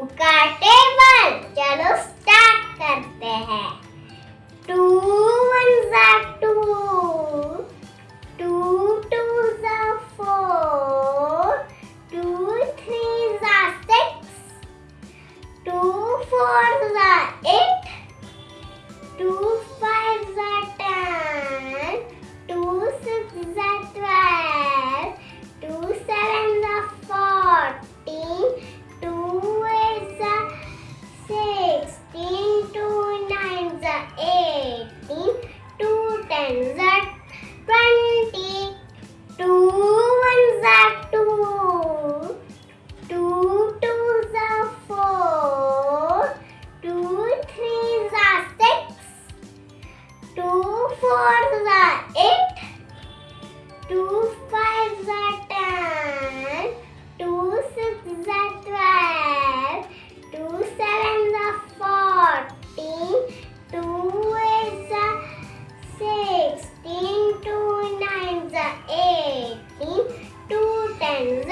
का टेबल। चलो स्टार्ट करते हैं। टू वन जा टू टू टू जा फोर टू थ्री जा सिक्स टू फोर जा eight two tens are twenty, two ones are two, two twos are four, two threes are six, two fours are eight, two Bye.